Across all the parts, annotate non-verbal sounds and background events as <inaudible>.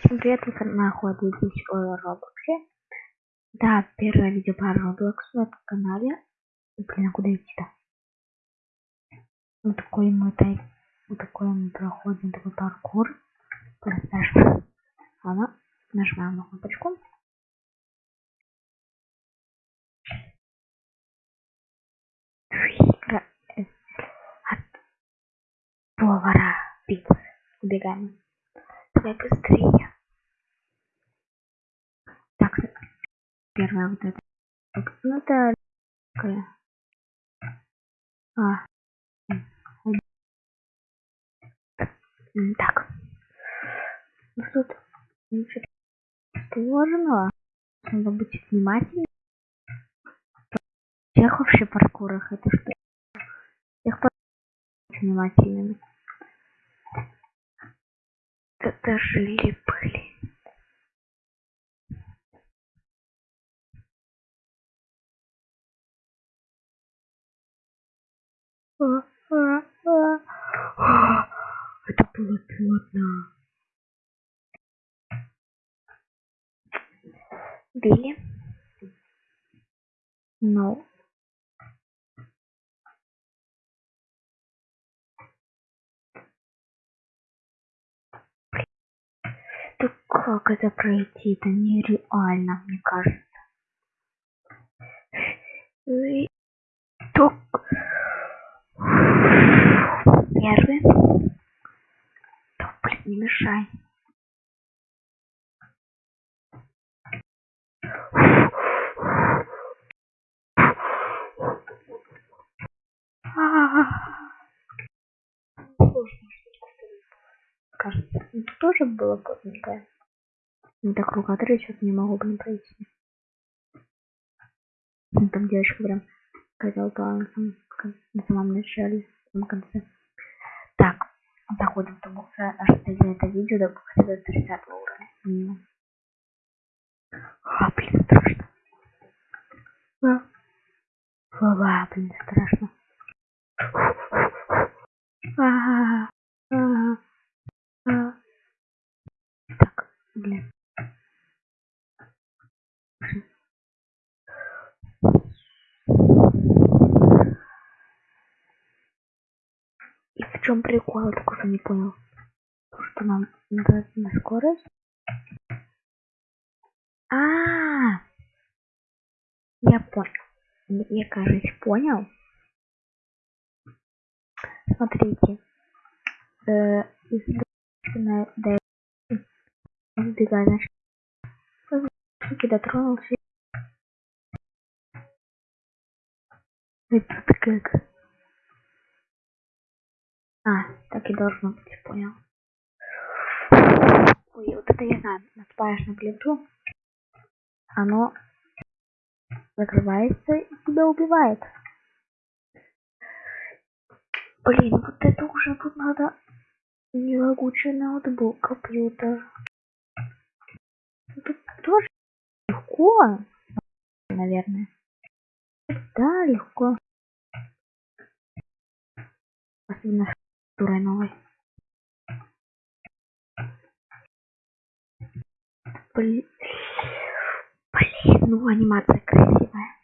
Всем привет, вы находитесь в Роблоксе. Да, первое видео по Роблоксу на этом канале. Блин, а куда идти-то? Вот такой мы тай... Вот такой мы проходим такой паркур. Просто Ладно, нажимаем на кнопочку. От повара пиццы. Убегаем. Давай быстрее. Так, первая вот эта. Ну это такая. А. Так. Ну тут ничего сложного. Надо быть внимательным. Всех вообще паркурах это что? Всех внимательными. Это жили были. <gasps> Это было плотно. Били. Но Да как это пройти? Это нереально, мне кажется. И... Ток. Первый. Да, блин, не мешай. Сложно кажется. Это тоже было плотненькое. Не так рукодры сейчас не могу, блин, пройти. Ну, там девочка прям хотела плавать на самом начале, на конце. Так, заходим в бокс, аж за это видео до бокса до 30 уровня минимум. А, блин, страшно. А, а, блин, страшно. А, а, а. А... Так, блин. Чем прикол, я так уже не понял. Что нам надо на скорость? А, -а, -а! я понял. Мне кажется, понял. Смотрите. Э, до сбегая значит дотронулся это как а так и должно быть понял ой вот это я знаю наступаешь на плиту оно закрывается и тебя убивает блин вот это уже тут надо Нелагучий ноутбук, компьютер. Тут тоже легко, наверное. Да, легко. Особенно турой новой. Блин. Блин, ну анимация красивая.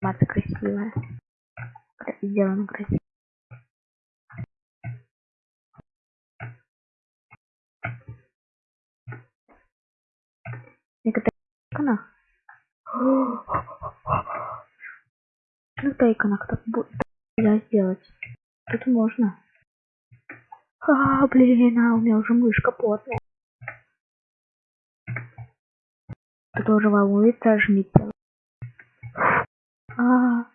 мата красивая. Сделано красиво. На иконах так будет нельзя сделать. Тут можно. А, блин, а у меня уже мышка потная. Тут уже волнуется, жмите а,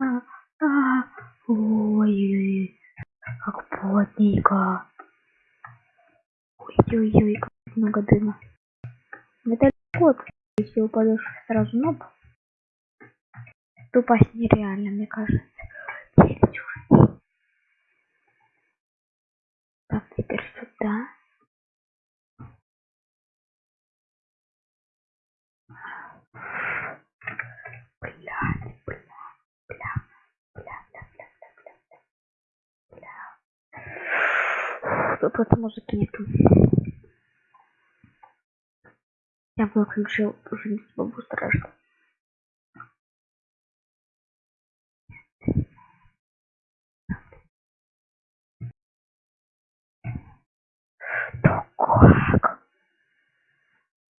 а, а, ой, как плотненько. Ой-ой-ой, как много дыма. Это кот, если упадешь сразу ноб. Тупость нереально, мне кажется. Челюсть уже. Так, теперь сюда. Блядь, блядь, блядь. Тут может нету. Я выключил уже не смогу страшно. Как?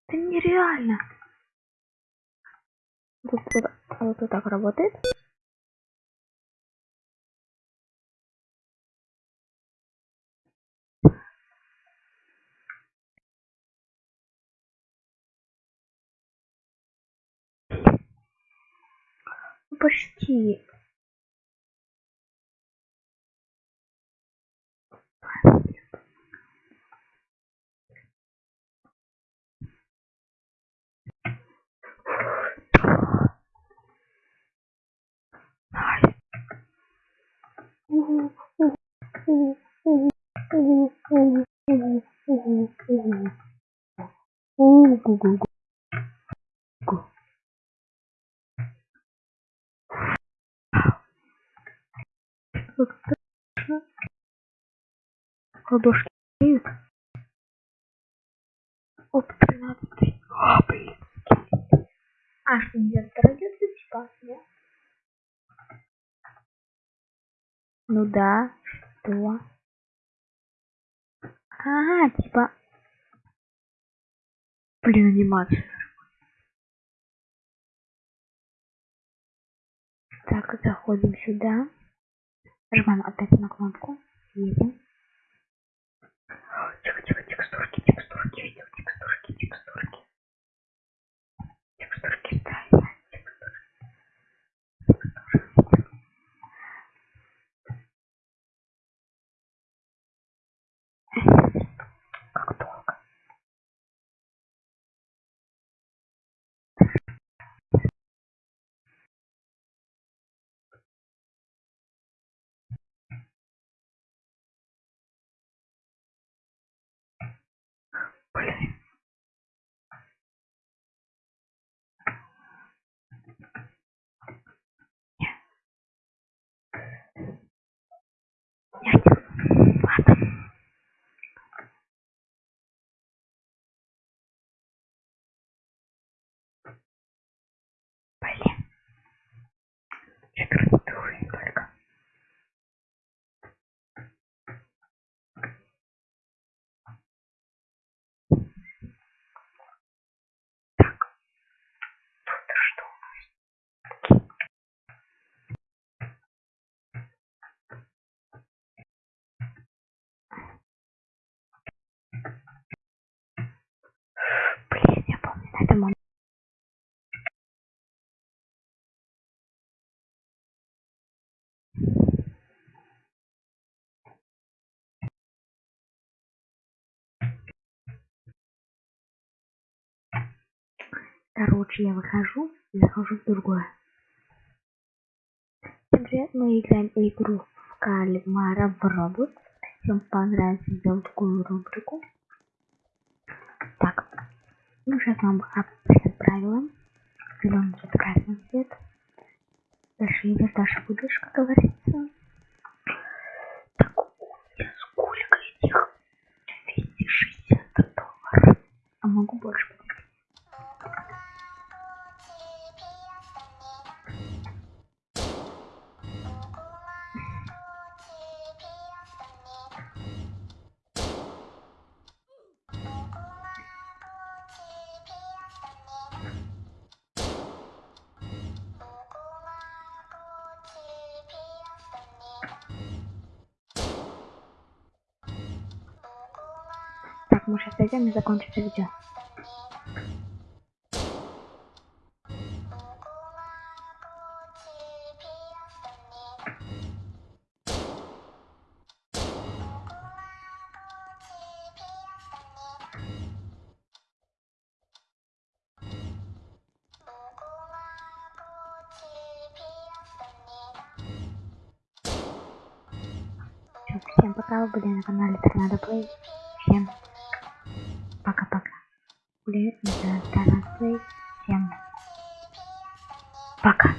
Это нереально. Вот, вот, вот, вот так работает. почти. Как страшно. Ладошки греют. Оп, 13. А, блин. А, что нельзя радиацию типа, нет? Ну да, что? Ага, типа... Блин, анимация. Так, заходим сюда. Нажимаем опять на кнопку. Едем. Тихо, Okay. Он Короче, я выхожу и захожу в другое. Привет, мы играем игру в Кальмара в Roblox. Всем понравится сделать такую рубрику. Ну сейчас вам объясню правила. Зеленый цвет, красный цвет. Дальше идешь, дальше будешь, как Так, мы сейчас зайдем и закончится видео. Всё, Всем пока, вы были на канале Торнадо Плей. Всем. Были на Торнадо Плей. Всем пока.